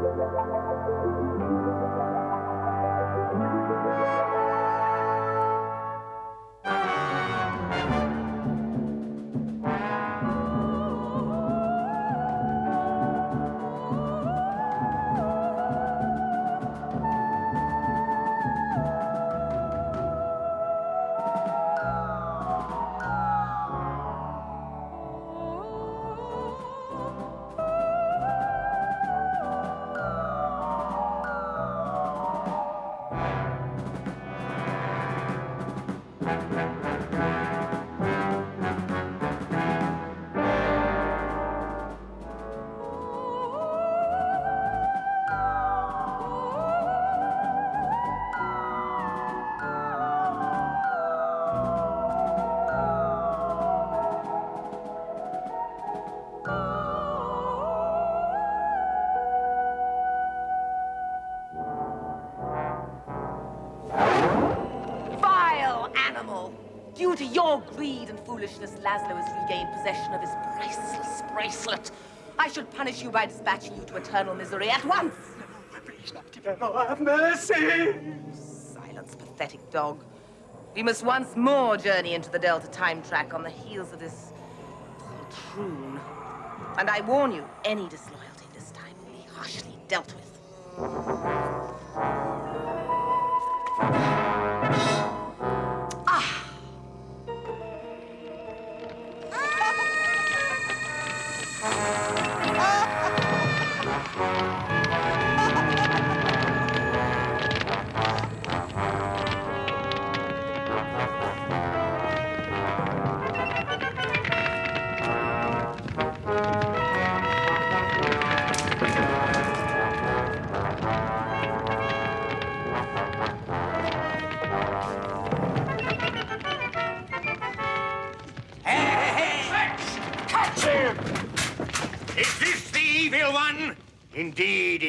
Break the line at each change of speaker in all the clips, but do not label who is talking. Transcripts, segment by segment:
To your greed and foolishness, Laszlo has regained possession of his priceless bracelet. I should punish you by dispatching you to eternal misery at once.
Please, Noctivero, have mercy!
Silence, pathetic dog. We must once more journey into the Delta time track on the heels of this poltroon. And I warn you, any disloyalty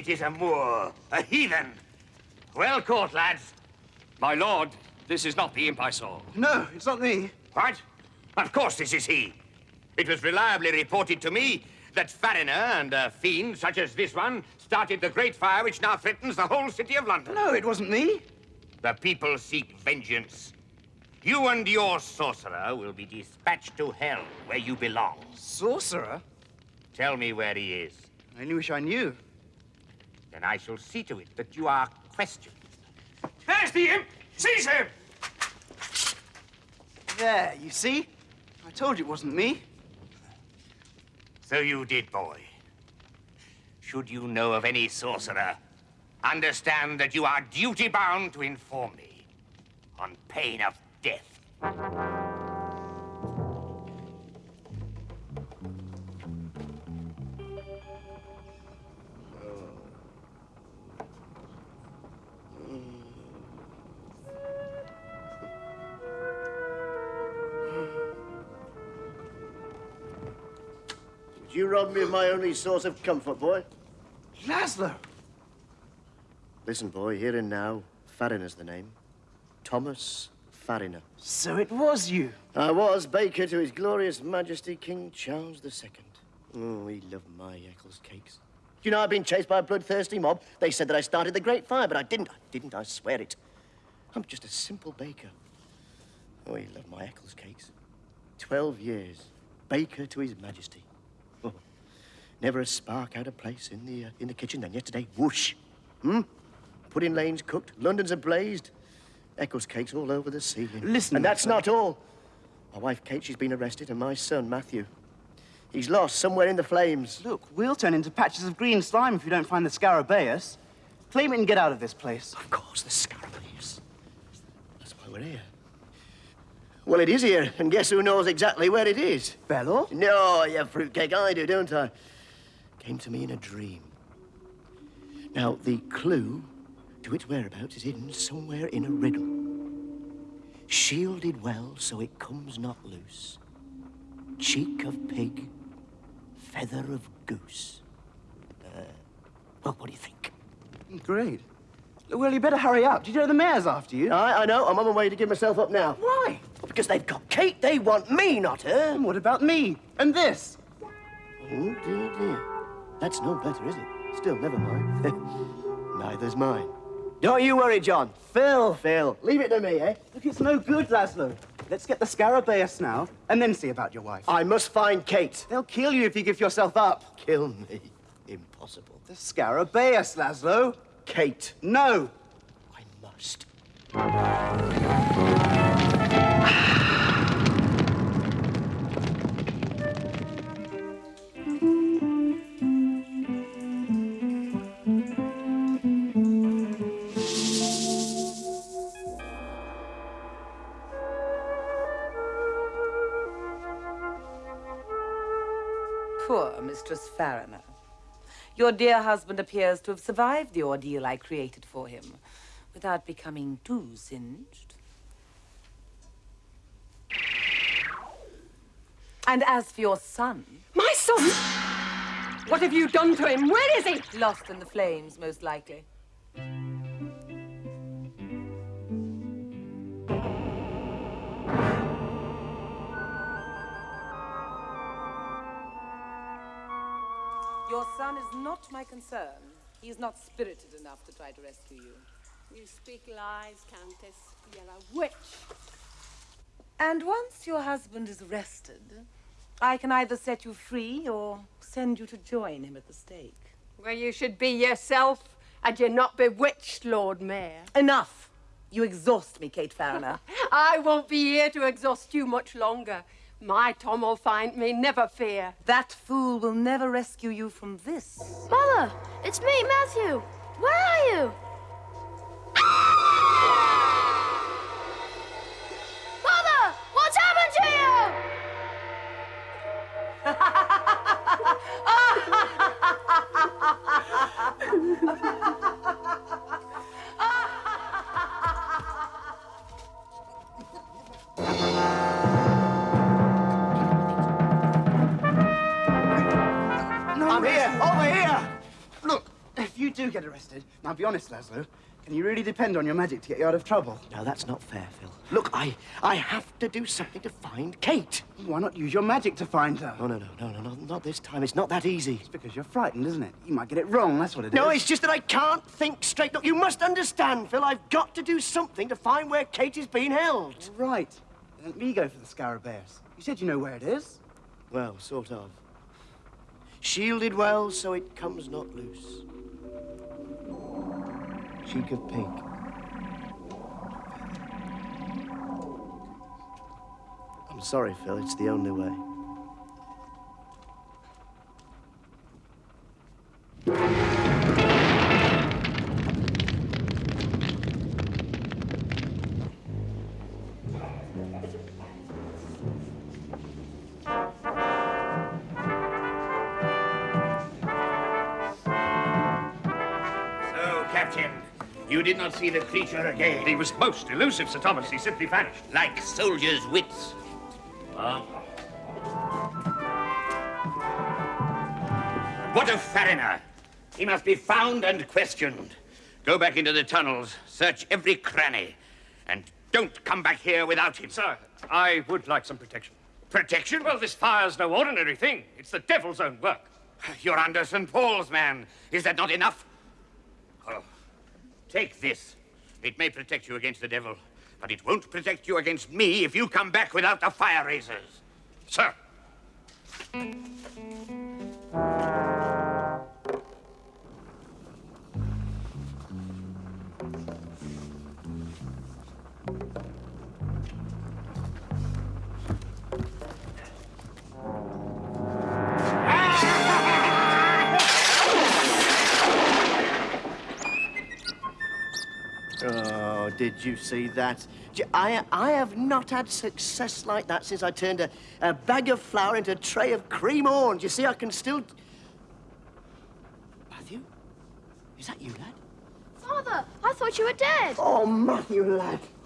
is a Moor, a heathen. Well caught, lads.
My lord, this is not the imp I saw.
No, it's not me.
What? Of course this is he. It was reliably reported to me that Farriner and a fiend such as this one started the great fire which now threatens the whole city of London.
No, it wasn't me.
The people seek vengeance. You and your sorcerer will be dispatched to hell, where you belong.
Sorcerer?
Tell me where he is.
I only wish I knew.
Then I shall see to it that you are questioned.
There's the imp! Seize him!
There, you see? I told you it wasn't me.
So you did, boy. Should you know of any sorcerer, understand that you are duty-bound to inform me, on pain of death.
You robbed me of my only source of comfort, boy?
Laszlo!
Listen, boy, here and now, Farriner's the name. Thomas Farriner.
So it was you.
I was baker to His Glorious Majesty King Charles II. Oh, he loved my Eccles cakes. Do you know I've been chased by a bloodthirsty mob? They said that I started the Great Fire, but I didn't. I didn't, I swear it. I'm just a simple baker. Oh, he loved my Eccles cakes. Twelve years, baker to His Majesty. Never a spark out of place in the, uh, in the kitchen. Then yesterday, whoosh. Hmm? Pudding lanes cooked, London's ablazed. Eccles cakes all over the ceiling.
Listen,
And that's
Matthew.
not all. My wife Kate, she's been arrested, and my son Matthew. He's lost somewhere in the flames.
Look, we'll turn into patches of green slime if you don't find the Scarabaeus. Claim it and get out of this place.
Of course, the Scarabaeus. That's why we're here. Well, it is here, and guess who knows exactly where it is?
Bello?
No, you have fruitcake, I do, don't I? Came to me in a dream. Now, the clue to its whereabouts is hidden somewhere in a riddle. Shielded well so it comes not loose. Cheek of pig, feather of goose. Uh, well, what do you think?
Great. Well, you better hurry up. Do you know the mayor's after you?
I, I know. I'm on my way to give myself up now.
Why?
Because they've got Kate. They want me, not her.
And what about me? And this?
Oh, dear, dear. That's no better, is it? Still, never mind. Neither's mine. Don't you worry, John.
Phil!
Phil, leave it to me, eh?
Look, it's no good, Laszlo. Let's get the Scarabaeus now, and then see about your wife.
I must find Kate.
They'll kill you if you give yourself up.
Kill me. Impossible.
The Scarabaeus, Laszlo.
Kate,
No!
I must.
Poor Mistress Farriner. Your dear husband appears to have survived the ordeal I created for him without becoming too singed. And as for your son,
My son! What have you done to him? Where is he?
lost in the flames, most likely. Not my concern. He is not spirited enough to try to rescue you.
You speak lies, Countess. You're a witch.
And once your husband is arrested, I can either set you free or send you to join him at the stake.
Where you should be yourself, and you're not bewitched, Lord Mayor.
Enough! You exhaust me, Kate Farriner.
I won't be here to exhaust you much longer. My Tom will find me, never fear.
that fool will never rescue you from this.
Mother, it's me, Matthew. Where are you?
I'm here, over here!
Look, if you do get arrested, now be honest, Laszlo, can you really depend on your magic to get you out of trouble?
No, that's not fair, Phil. Look, I, I have to do something to find Kate.
Why not use your magic to find her?
No, no, no, no, no, no, not this time. It's not that easy.
It's because you're frightened, isn't it? You might get it wrong, that's what it is.
No, it's just that I can't think straight. Look, you must understand, Phil. I've got to do something to find where Kate is being held.
Right. Let me go for the Scarabaeus. You said you know where it is.
Well, sort of. Shielded well so it comes not loose. Cheek of pink. I'm sorry, Phil. It's the only way.
So, you did not see the creature again.
He was most elusive, Sir Thomas. He simply vanished.
like soldiers' wits. Ah. What of Farriner? He must be found and questioned. Go back into the tunnels, search every cranny, and don't come back here without him.
Sir, I would like some protection.
Protection?
Well, this fire's no ordinary thing. It's the devil's own work.
You're under St. Paul's man. Is that not enough? Take this. It may protect you against the devil, but it won't protect you against me if you come back without the fire raisers.
Sir,
did you see that? I, I have not had success like that since I turned a, a bag of flour into a tray of cream orange. You see, I can still. Matthew? Is that you, lad?
Father, I thought you were dead.
Oh, Matthew, lad.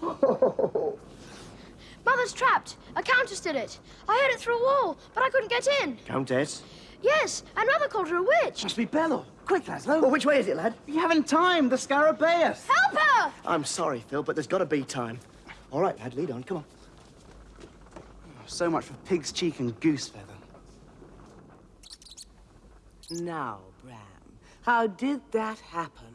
Mother's trapped. A countess did it. I heard it through a wall, but I couldn't get in.
Countess?
Yes, and Mother called her a witch.
Must be Bello. Quick, Laszlo.
Well, which way is it, lad?
You haven't time. The Scarabaeus.
Help her!
I'm sorry, Phil, but there's got to be time. All right, lad, lead on. Come on.
So much for pig's cheek and goose feather.
Now, Bram, How did that happen?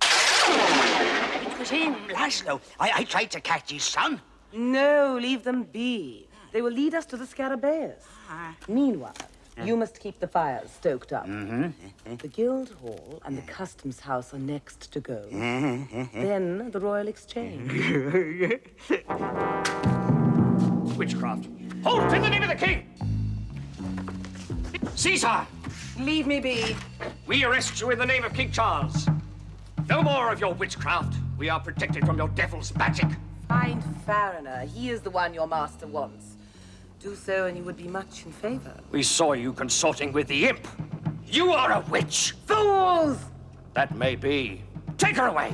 It was him, Laszlo. I, I tried to catch his son.
No, leave them be. They will lead us to the Scarabaeus. Ah. Meanwhile, you must keep the fires stoked up. Mm-hmm. The Guild Hall and the Customs House are next to go. Mm-hmm. then the Royal Exchange.
Witchcraft. Halt in the name of the king! Caesar!
Leave me be.
We arrest you in the name of King Charles. No more of your witchcraft. We are protected from your devil's magic.
Find Farriner. He is the one your master wants. Do so, and you would be much in favor.
We saw you consorting with the imp. You are a witch.
Fools!
That may be. Take her away.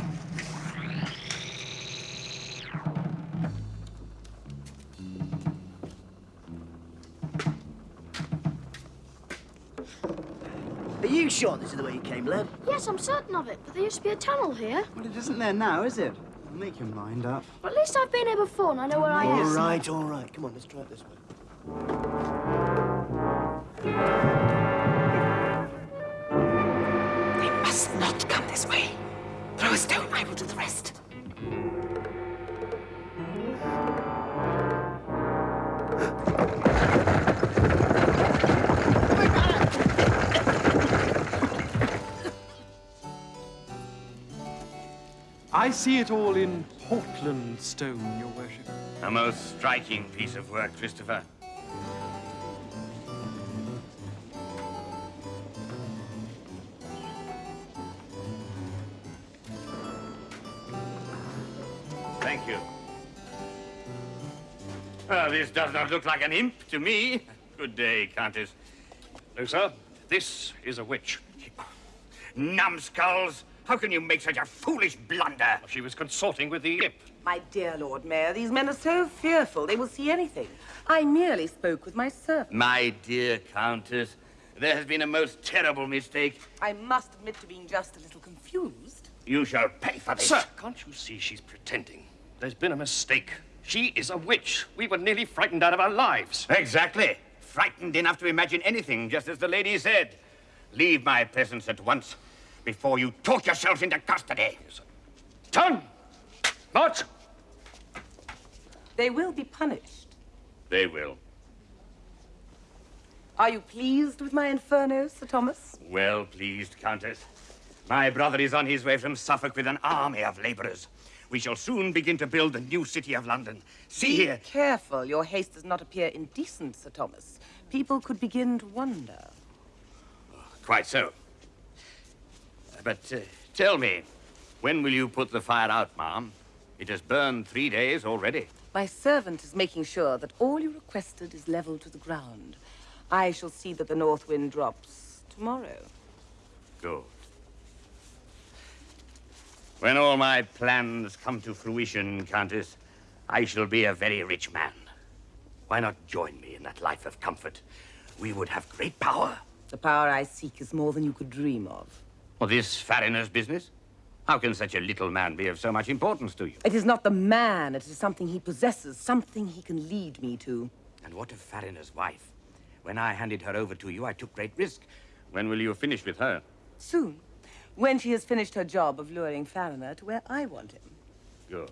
Are you sure this is the way you came, lad?
Yes, I'm certain of it, but there used to be a tunnel here.
Well, it isn't there now, is it? Make your mind up.
But at least I've been here before and I know where I am.
All right, all right. Come on, let's try it this way.
They must not come this way. Throw a stone, I will do the rest.
I see it all in Portland stone, your worship.
A most striking piece of work, Christopher. This does not look like an imp to me. Good day, Countess.
No, sir. This is a witch.
Numbskulls! How can you make such a foolish blunder?
She was consorting with the imp.
My dear Lord Mayor, these men are so fearful they will see anything. I merely spoke with my servant.
My dear Countess, there has been a most terrible mistake.
I must admit to being just a little confused.
You shall pay for this.
Sir, can't you see she's pretending? There's been a mistake. She is a witch. We were nearly frightened out of our lives.
Exactly. Frightened enough to imagine anything, just as the lady said. Leave my presence at once before you talk yourself into custody.
Turn! March!
They will be punished.
They will.
Are you pleased with my inferno, Sir Thomas?
Well pleased, Countess. My brother is on his way from Suffolk with an army of laborers. We shall soon begin to build the new city of London. See
Be
here.
careful your haste does not appear indecent, Sir Thomas. People could begin to wonder.
Quite so. But uh, tell me, when will you put the fire out, ma'am? It has burned three days already.
My servant is making sure that all you requested is leveled to the ground. I shall see that the north wind drops tomorrow.
Good. When all my plans come to fruition, Countess, I shall be a very rich man. Why not join me in that life of comfort? We would have great power.
The power I seek is more than you could dream of.
Well, this Farriner's business? How can such a little man be of so much importance to you?
It is not the man, it is something he possesses, something he can lead me to.
And what of Farriner's wife? When I handed her over to you, I took great risk. When will you finish with her?
Soon, when she has finished her job of luring Farriner to where I want him.
Good.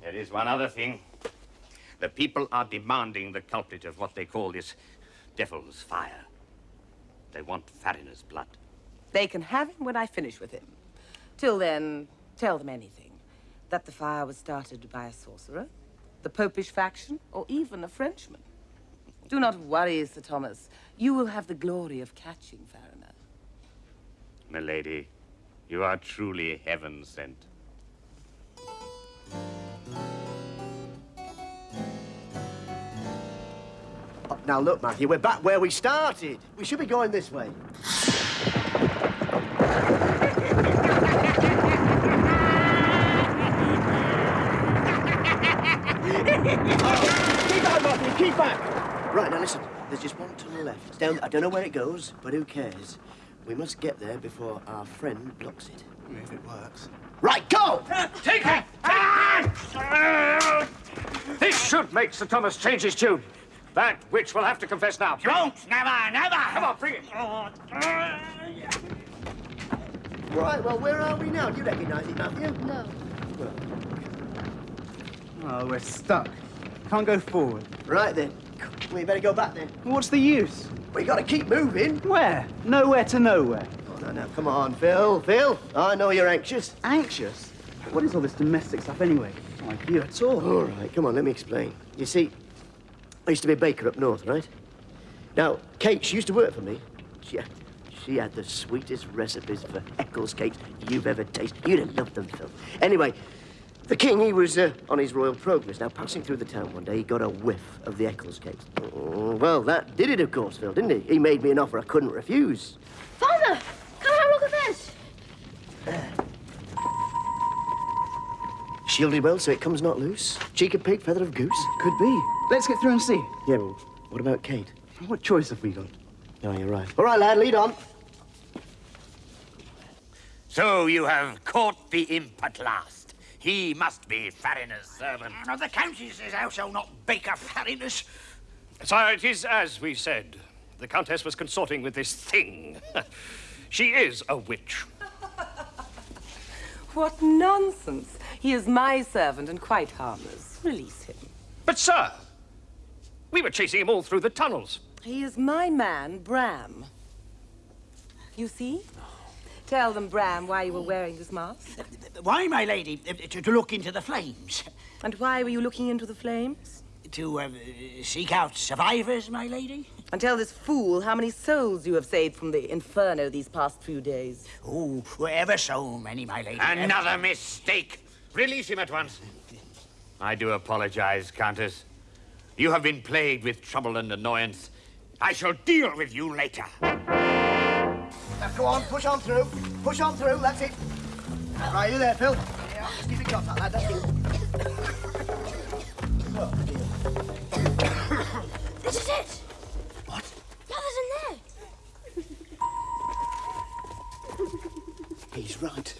There is one other thing. The people are demanding the culprit of what they call this devil's fire. They want Farriner's blood.
They can have him when I finish with him. Till then, tell them anything. That the fire was started by a sorcerer, the popish faction, or even a Frenchman. Do not worry, Sir Thomas. You will have the glory of catching Farriner.
Milady, you are truly heaven sent.
Oh, now, look, Matthew, we're back where we started. We should be going this way. Oh, keep back, Matthew, keep back. Right, now listen, there's just one tunnel left. It's down, I don't know where it goes, but who cares? We must get there before our friend blocks it.
If it works.
Right, go!
Take it! This should make Sir Thomas change his tune. That witch will have to confess now.
Don't! Never, never!
Come on, bring it.
Right, well, where are we now? Do you recognise it, Matthew?
No.
Oh, we're stuck. Can't go forward.
Right then. We better go back then.
What's the use?
We gotta keep moving.
Where? Nowhere to nowhere.
Oh, no, no, come on, Phil. Phil, I know you're anxious.
Anxious? What is all this domestic stuff anyway? Not like you at all.
All right, come on, let me explain. You see, I used to be a baker up north, right? Now, Kate, she used to work for me. She had, she had the sweetest recipes for Eccles cakes you've ever tasted. You'd have loved them, Phil. Anyway, the king, he was uh, on his royal progress. Now, passing through the town one day, he got a whiff of the Eccles cakes. Oh, well, that did it, of course, Phil, didn't he? He made me an offer I couldn't refuse.
Father, come have a look at this.
Shielded well so it comes not loose. Cheek of pig, feather of goose.
Could be. Let's get through and see.
Yeah, well, what about Kate?
What choice have we got?
No, you're right. All right, lad, lead on.
So you have caught the imp at last. He must be Farriner's servant.
No, the Countess is also not Baker Farriners.
Sire, it is as we said. The Countess was consorting with this thing. she is a witch.
What nonsense. He is my servant and quite harmless. Release him.
But, sir, we were chasing him all through the tunnels.
He is my man, Bram. You see? Ah. Tell them, Bram, why you were wearing this mask.
Why, my lady? Uh, To, to look into the flames.
And why were you looking into the flames?
To uh, seek out survivors, my lady.
And tell this fool how many souls you have saved from the inferno these past few days.
Oh, ever so many, my lady. ever-
Another mistake. Release him at once. I do apologize, Countess. You have been plagued with trouble and annoyance. I shall deal with you later.
Now, go on, push on through. Push on through, that's it. Right, you there, Phil? Yeah, just keep it got that, lad. That's it.
This is it.
What?
Yeah, there's in there.
He's right.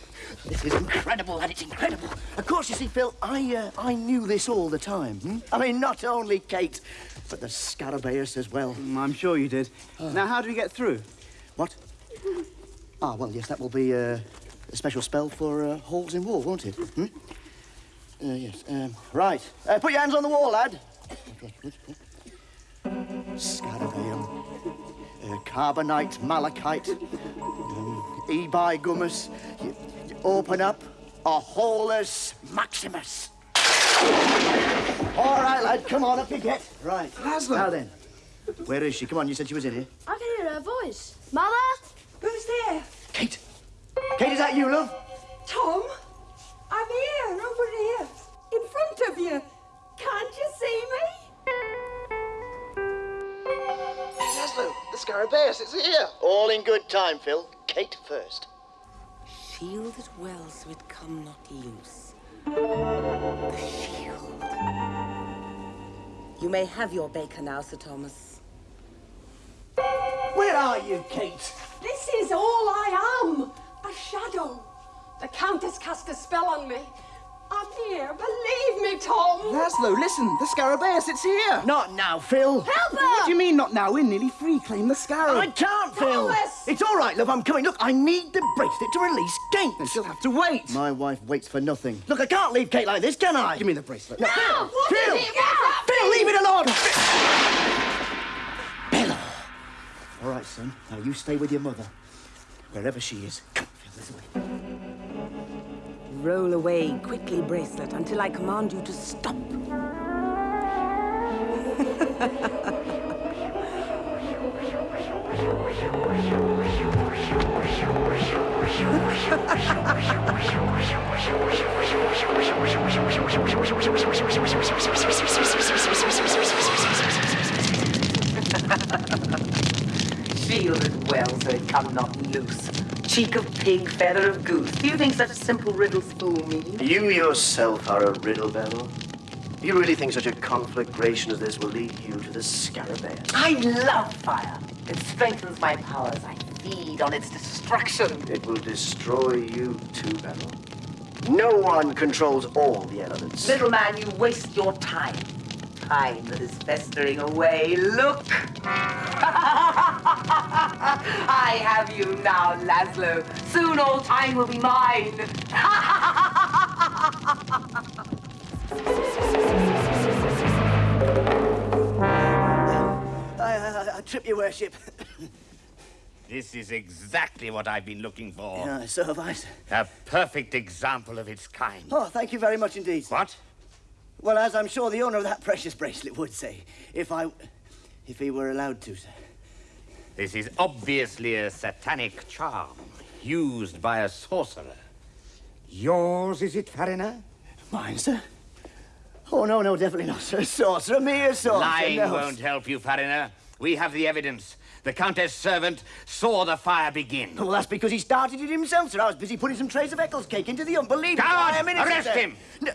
This is incredible, and It's incredible. Of course, you see, Phil, I uh, I knew this all the time. Hmm? I mean, not only Kate, but the Scarabaeus as well.
Mm, I'm sure you did. Now, how do we get through?
What? Ah, well, yes, that will be uh, a special spell for uh, holes in wall, won't it? Hmm? Uh, yes. Um, right. Uh, put your hands on the wall, lad. Scarabaeum. Uh, carbonite, malachite, um, ebi gummus. You, you open up a holus maximus. All right, lad, come on, up you get. Right.
Laszlo.
Now then, where is she? Come on, you said she was in here.
I can hear her voice. Mother?
Who's there?
Kate. Kate, is that you, love?
Tom? I'm here, over here, in front of you. Can't you see me?
Laszlo, the Scarabaeus is here. All in good time, Phil. Kate first.
Shield it well so it come not loose. The shield. You may have your baker now, Sir Thomas.
Where are you, Kate?
This is all I am. A shadow. The Countess cast a spell on me. I'm here. Believe me, Tom.
Laszlo, listen. The Scarabaeus, it's here.
Not now, Phil.
Help
What do you mean, not now? We're nearly free. Claim the scarab.
I can't, Phil.
Thomas!
It's all right, love. I'm coming. Look, I need the bracelet to release
Then
Kate.
she'll have to wait.
My wife waits for nothing. Look, I can't leave Kate like this, can I?
Give me the bracelet.
No,
Now, what
Phil!
is it? Now!
Phil, leave it alone! All right, son. Now you stay with your mother. Wherever she is. Come, this way.
Roll away quickly, bracelet, until I command you to stop. Cheek of pig, feather of goose. Do you think such a simple riddles fool me?
You yourself are a riddle, Bello. You really think such a conflagration as this will lead you to the Scarabaeus?
I love fire. It strengthens my powers. I feed on its destruction.
It will destroy you too, Bello. No one controls all the elements.
Little man, you waste your time. Time that is festering away. Look! I have you now, Laszlo. Soon all time will be mine.
I, I, I trip your worship.
This is exactly what I've been looking for.
Yeah, so have I. sir.
A perfect example of its kind.
Oh, thank you very much indeed. sir.
What?
Well, as I'm sure the owner of that precious bracelet would say, if I, if he were allowed to, sir.
This is obviously a satanic charm used by a sorcerer. Yours, is it, Farina?
Mine, sir? Oh, no, no, definitely not, sir. Sorcerer, mere sorcerer.
Lying
no.
won't help you, Farina. We have the evidence. The Countess' servant saw the fire begin.
Well, that's because he started it himself, sir. I was busy putting some trays of Eccles cake into the unbelievable.
Guard!
I am innocent,
Arrest
sir.
him!
No,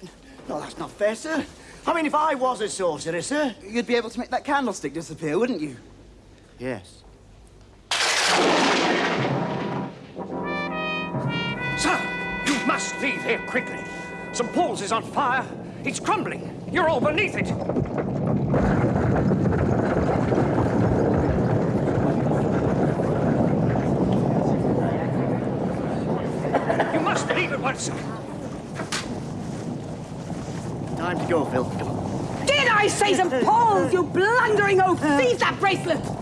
no, that's not fair, sir. I mean, if I was a sorcerer, sir.
You'd be able to make that candlestick disappear, wouldn't you?
Yes.
Here quickly. St. Paul's is on fire. It's crumbling. You're all beneath it. You must leave at once.
Time to go, Phil. Come on.
Did I say St. Paul's, you blundering old Seize that bracelet!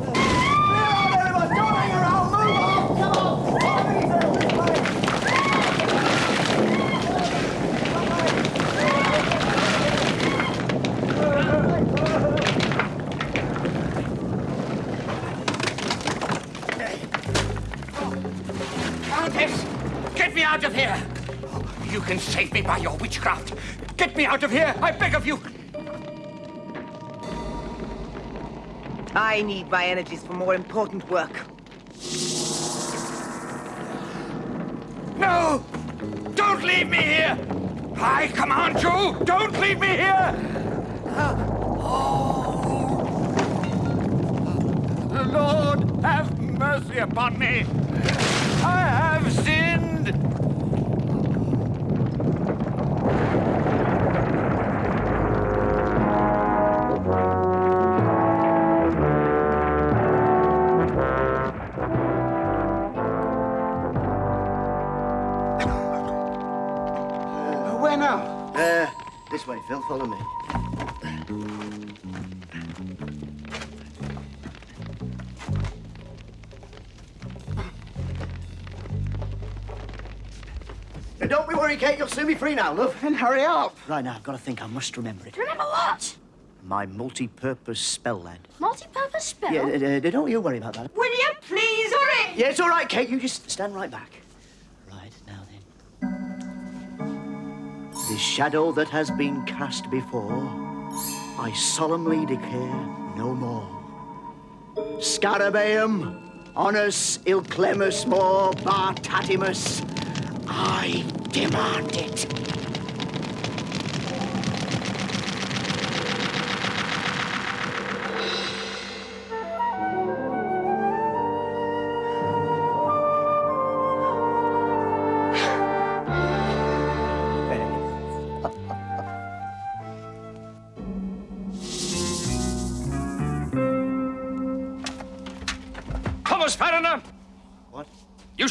Get me out of here! You can save me by your witchcraft. Get me out of here, I beg of you!
I need my energies for more important work.
No! Don't leave me here! I command you! Don't leave me here! The Lord have mercy upon me!
This way, Phil. Follow me. Now, don't be worried, Kate. You'll soon be free now, love.
Then hurry up.
Right now, I've got to think. I must remember it.
Remember what?
My multi-purpose spell, lad.
Multi-purpose spell?
Yeah, uh, uh, don't you worry about that.
Will you please hurry?
Yeah, it's all right, Kate. You just stand right back. Shadow that has been cast before, I solemnly declare no more. Scarabaeum, honus ilclemus more bartatimus, I demand it.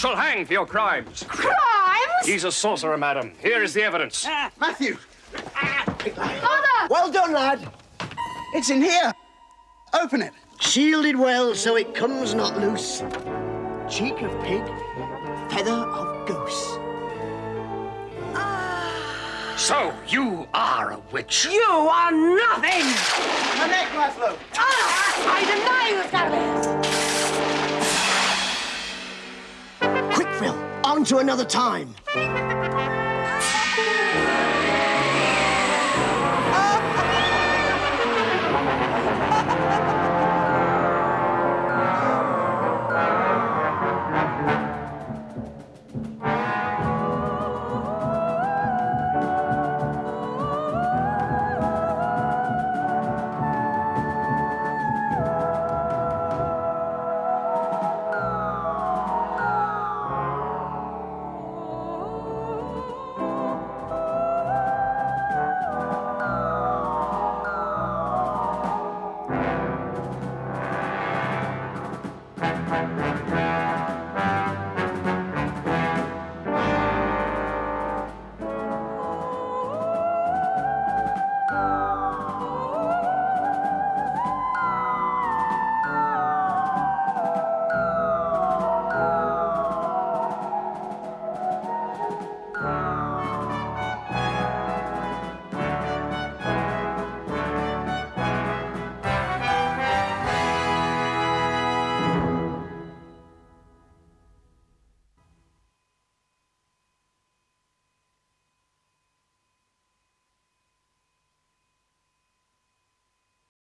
Shall hang for your crimes.
Crimes?
He's a sorcerer, madam. Here is the evidence.
Matthew,
Father!
Well done, lad.
it's in here. Open it.
Shielded well so it comes not loose. Cheek of pig, feather of goose. Ah.
So, you are a witch.
You are nothing!
My neck, Laszlo.
Ah, I deny you, Scarabaeus!
On to another time.